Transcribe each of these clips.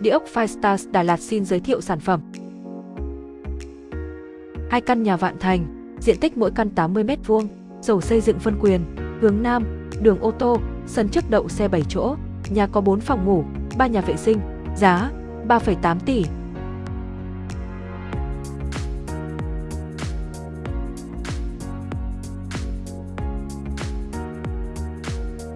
Địa ốc Firestars Đà Lạt xin giới thiệu sản phẩm. Hai căn nhà Vạn Thành, diện tích mỗi căn 80 m2, sổ xây dựng phân quyền, hướng Nam, đường ô tô, sân trước đậu xe 7 chỗ, nhà có 4 phòng ngủ, 3 nhà vệ sinh, giá 3,8 tỷ.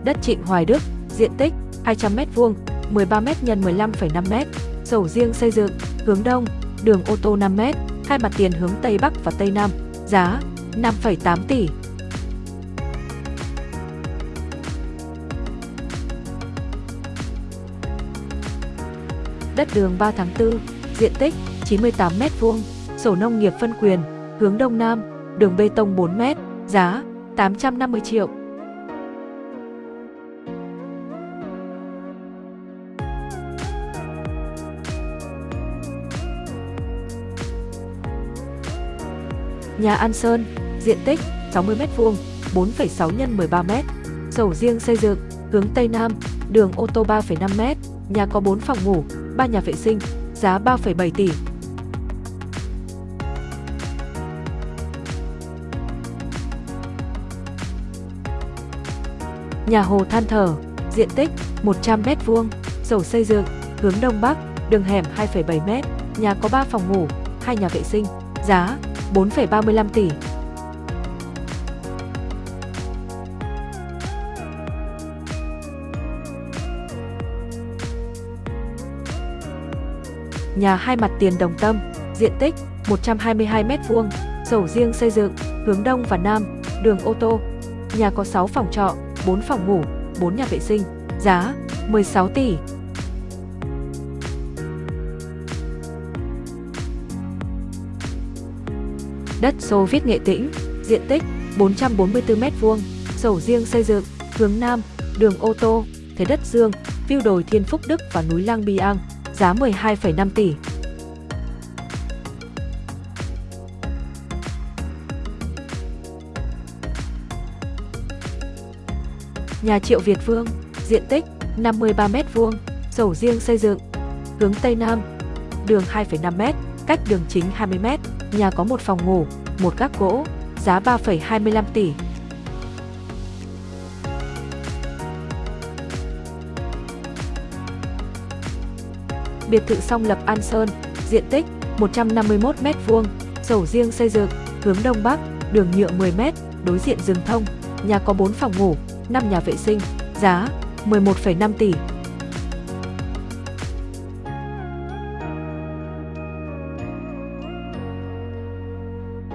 Đất Trịnh Hoài Đức, diện tích 200m2, 13 m x 15,5 m, sổ riêng xây dựng, hướng đông, đường ô tô 5 m, hai mặt tiền hướng Tây Bắc và Tây Nam, giá 5,8 tỷ. Đất đường 3 tháng 4, diện tích 98 m2, sổ nông nghiệp phân quyền, hướng Đông Nam, đường bê tông 4 m, giá 850 triệu. Nhà An Sơn, diện tích 60 m2, 4,6 x 13 m, sổ riêng xây dựng, hướng Tây Nam, đường ô tô 3,5 m, nhà có 4 phòng ngủ, 3 nhà vệ sinh, giá 3,7 tỷ. Nhà Hồ Than Thở, diện tích 100 m2, sổ xây dựng, hướng Đông Bắc, đường hẻm 2,7 m, nhà có 3 phòng ngủ, 2 nhà vệ sinh, giá 4,35 tỷ. Nhà hai mặt tiền đồng tâm, diện tích 122 m2, sổ riêng xây dựng, hướng đông và nam, đường ô tô. Nhà có 6 phòng trọ, 4 phòng ngủ, 4 nhà vệ sinh, giá 16 tỷ. Đất Xô Viết Nghệ Tĩnh, diện tích 444 m2, sổ riêng xây dựng, hướng Nam, đường ô tô, thế đất Dương, view đồi Thiên Phúc Đức và núi Lang Biang, giá 12,5 tỷ. Nhà Triệu Việt Vương, diện tích 53 m2, sổ riêng xây dựng, hướng Tây Nam, đường 2,5 m, cách đường chính 20 m, nhà có một phòng ngủ, một gác gỗ, giá 3,25 tỷ. Biệt thự song lập An Sơn, diện tích 151 m2, sổ riêng xây dựng, hướng Đông Bắc, đường nhựa 10 m, đối diện rừng thông, nhà có 4 phòng ngủ, 5 nhà vệ sinh, giá 11,5 tỷ.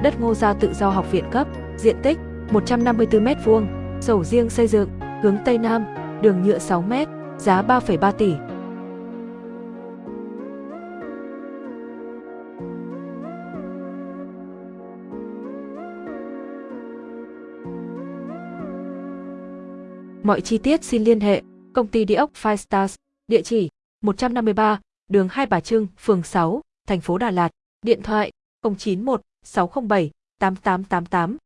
Đất Ngô Gia tự do học viện cấp, diện tích 154 m2, sổ riêng xây dựng, hướng Tây Nam, đường nhựa 6 m, giá 3,3 tỷ. Mọi chi tiết xin liên hệ công ty địa ốc Five Stars, địa chỉ 153, đường Hai Bà Trưng, phường 6, thành phố Đà Lạt, điện thoại 091 607 8888